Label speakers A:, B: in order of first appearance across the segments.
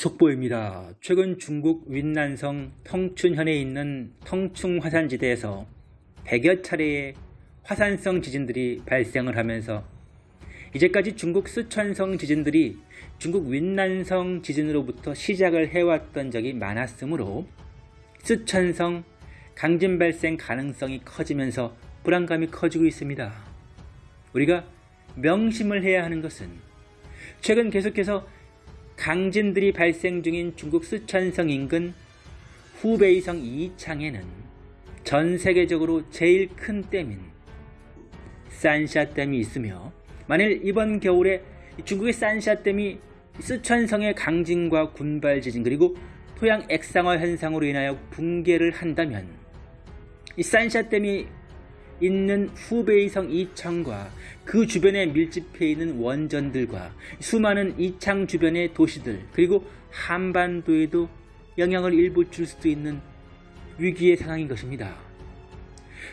A: 속보입니다. 최근 중국 윈난성 텅춘현에 있는 텅충 화산지대에서 100여 차례의 화산성 지진들이 발생을 하면서 이제까지 중국 쓰촨성 지진들이 중국 윈난성 지진으로부터 시작을 해왔던 적이 많았으므로 쓰촨성 강진 발생 가능성이 커지면서 불안감이 커지고 있습니다. 우리가 명심을 해야 하는 것은 최근 계속해서 강진들이 발생 중인 중국 쓰촨성 인근 후베이성 이창에는 전 세계적으로 제일 큰 댐인 산샤댐이 있으며 만일 이번 겨울에 중국의 산샤댐이 쓰촨성의 강진과 군발 지진 그리고 토양 액상화 현상으로 인하여 붕괴를 한다면 이 산샤댐이 있는 후베이성 이창과 그 주변에 밀집해 있는 원전들과 수많은 이창 주변의 도시들 그리고 한반도에도 영향을 일부 줄 수도 있는 위기의 상황인 것입니다.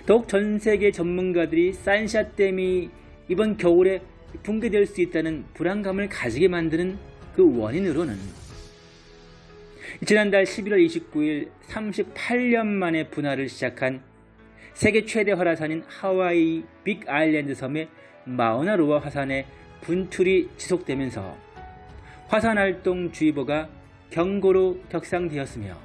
A: 더욱 전 세계 전문가들이 산샤댐이 이번 겨울에 붕괴될 수 있다는 불안감을 가지게 만드는 그 원인으로는 지난달 11월 29일 38년 만에 분화를 시작한 세계 최대 화산인 하와이 빅 아일랜드 섬의 마우나로아 화산의 분출이 지속되면서 화산활동주의보가 경고로 격상되었으며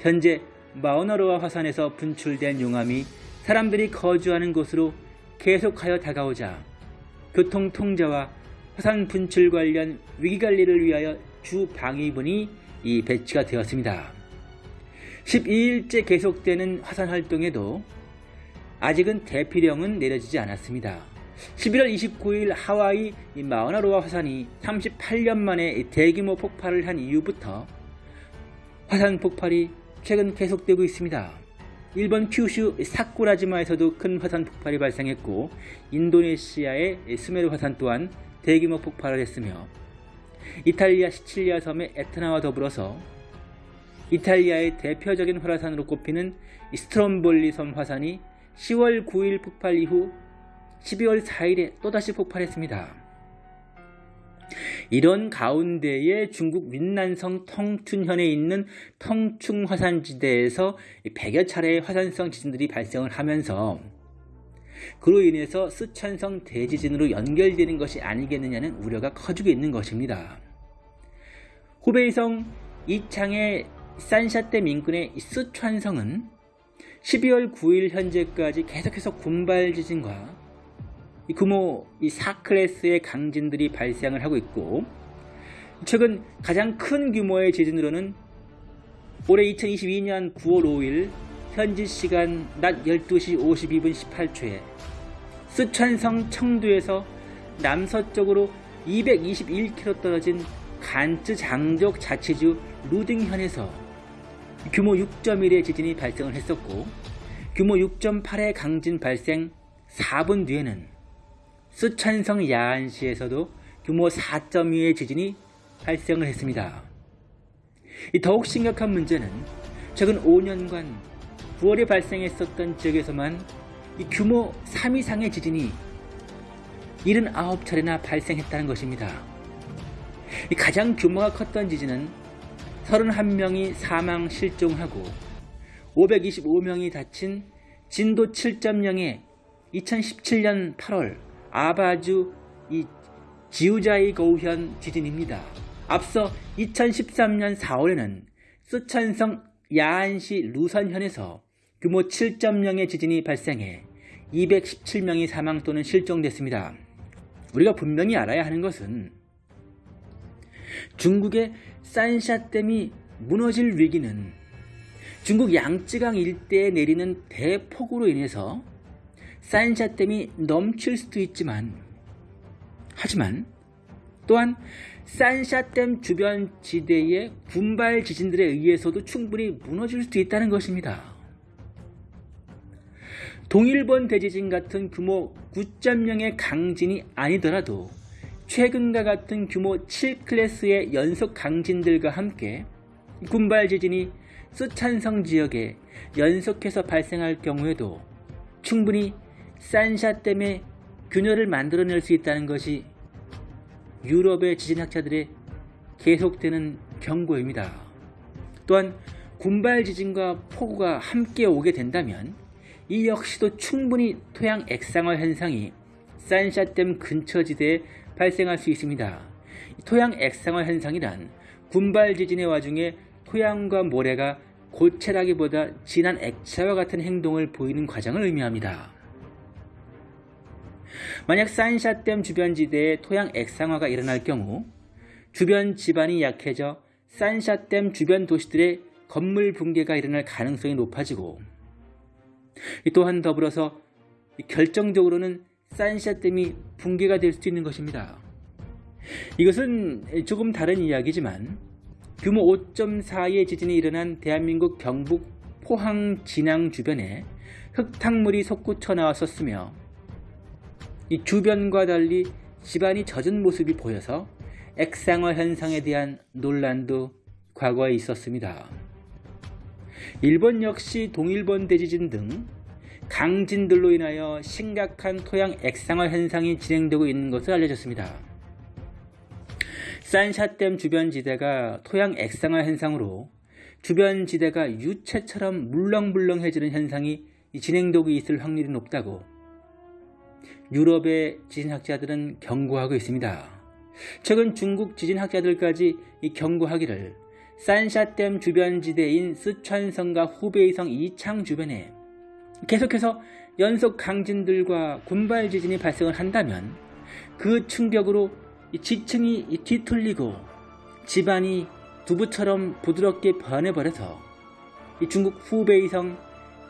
A: 현재 마우나로아 화산에서 분출된 용암이 사람들이 거주하는 곳으로 계속하여 다가오자 교통 통제와 화산 분출 관련 위기관리를 위하여 주 방위분이 이 배치가 되었습니다. 12일째 계속되는 화산 활동에도 아직은 대피령은 내려지지 않았습니다. 11월 29일 하와이 마우나로아 화산이 38년 만에 대규모 폭발을 한 이후부터 화산 폭발이 최근 계속되고 있습니다. 일본 큐슈 사쿠라지마에서도 큰 화산 폭발이 발생했고 인도네시아의 스메루 화산 또한 대규모 폭발을 했으며 이탈리아 시칠리아 섬의 에트나와 더불어서 이탈리아의 대표적인 화산으로 꼽히는 스트롬볼리 섬 화산이 10월 9일 폭발 이후 12월 4일에 또다시 폭발했습니다. 이런 가운데에 중국 윈난성 텅충현에 있는 텅충 화산지대에서 100여 차례의 화산성 지진들이 발생을 하면서 그로 인해서 쓰촨성 대지진으로 연결되는 것이 아니겠느냐는 우려가 커지고 있는 것입니다. 후베이성 이창의 산샤댐 인근의 쓰촨성은 12월 9일 현재까지 계속해서 군발 지진과 규모 4클래스의 강진들이 발생을 하고 있고 최근 가장 큰 규모의 지진으로는 올해 2022년 9월 5일 현지 시간 낮 12시 52분 18초에 쓰촨성 청두에서 남서쪽으로 221km 떨어진 간쯔 장족 자치주 루딩현에서 규모 6.1의 지진이 발생을 했었고 규모 6.8의 강진 발생 4분 뒤에는 쓰촨성 야안시에서도 규모 4.2의 지진이 발생을 했습니다. 더욱 심각한 문제는 최근 5년간 9월에 발생했었던 지역에서만 규모 3 이상의 지진이 79차례나 발생했다는 것입니다. 가장 규모가 컸던 지진은 31명이 사망 실종하고 525명이 다친 진도 7.0의 2017년 8월 아바주 이 지우자이 거우현 지진입니다. 앞서 2013년 4월에는 쓰촨성 야안시 루선현에서 규모 7.0의 지진이 발생해 217명이 사망 또는 실종됐습니다. 우리가 분명히 알아야 하는 것은 중국의 산샤댐이 무너질 위기는 중국 양쯔강 일대에 내리는 대폭우로 인해서 산샤댐이 넘칠 수도 있지만 하지만 또한 산샤댐 주변 지대의 군발 지진들에 의해서도 충분히 무너질 수도 있다는 것입니다. 동일본 대지진 같은 규모 9.0의 강진이 아니더라도 최근과 같은 규모 7클래스의 연속 강진들과 함께 군발 지진이 쓰촨성 지역에 연속해서 발생할 경우에도 충분히 산샤댐의 균열을 만들어낼 수 있다는 것이 유럽의 지진학자들의 계속되는 경고입니다. 또한 군발 지진과 폭우가 함께 오게 된다면 이 역시도 충분히 토양 액상화 현상이 산샤댐 근처 지대에 발생할 수 있습니다. 토양 액상화 현상이란 군발 지진의 와중에 토양과 모래가 고체라기보다 진한 액체와 같은 행동을 보이는 과정을 의미합니다. 만약 산샤댐 주변 지대에 토양 액상화가 일어날 경우 주변 지반이 약해져 산샤댐 주변 도시들의 건물 붕괴가 일어날 가능성이 높아지고 또한 더불어서 결정적으로는 산샤댐이 붕괴가 될수 있는 것입니다. 이것은 조금 다른 이야기지만 규모 5.4의 지진이 일어난 대한민국 경북 포항 진앙 주변에 흙탕물이 솟구쳐 나왔었으며 이 주변과 달리 집안이 젖은 모습이 보여서 액상화 현상에 대한 논란도 과거에 있었습니다. 일본 역시 동일본 대지진 등 강진들로 인하여 심각한 토양 액상화 현상이 진행되고 있는 것으로 알려졌습니다. 산샤댐 주변 지대가 토양 액상화 현상으로 주변 지대가 유체처럼 물렁물렁해지는 현상이 진행되고 있을 확률이 높다고 유럽의 지진학자들은 경고하고 있습니다. 최근 중국 지진학자들까지 경고하기를 산샤댐 주변 지대인 스촨성과 후베이성 이창 주변에 계속해서 연속 강진들과 군발 지진이 발생을 한다면 그 충격으로 지층이 뒤틀리고 집안이 두부처럼 부드럽게 변해버려서 중국 후베이성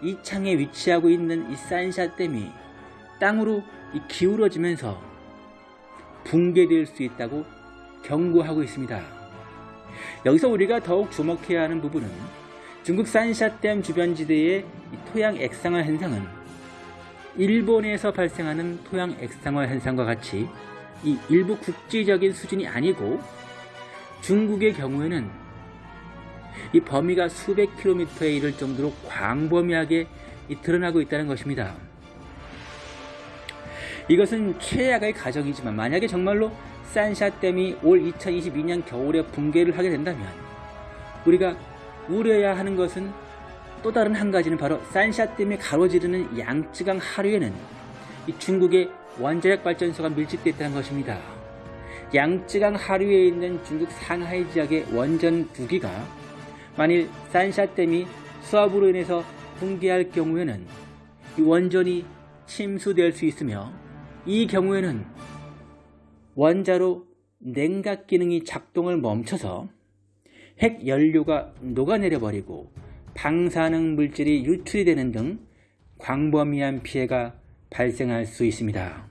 A: 이창에 위치하고 있는 이 산샤댐이 땅으로 기울어지면서 붕괴될 수 있다고 경고하고 있습니다. 여기서 우리가 더욱 주목해야 하는 부분은 중국 산샤댐 주변 지대의 토양 액상화 현상은 일본에서 발생하는 토양 액상화 현상과 같이 이 일부 국제적인 수준이 아니고 중국의 경우에는 이 범위가 수백 킬로미터에 이를 정도로 광범위하게 드러나고 있다는 것입니다. 이것은 최악의 가정이지만 만약에 정말로 산샤댐이 올 2022년 겨울에 붕괴를 하게 된다면 우리가 우려해야 하는 것은 또 다른 한 가지는 바로 산샤댐이 가로지르는 양쯔강 하류에는 중국의 원자력 발전소가 밀집되어 있다는 것입니다. 양쯔강 하류에 있는 중국 상하이 지역의 원전 2기가 만일 산샤댐이 수압으로 인해서 붕괴할 경우에는 이 원전이 침수될 수 있으며 이 경우에는 원자로 냉각 기능이 작동을 멈춰서 핵 연료가 녹아내려 버리고 방사능 물질이 유출이 되는 등 광범위한 피해가 발생할 수 있습니다.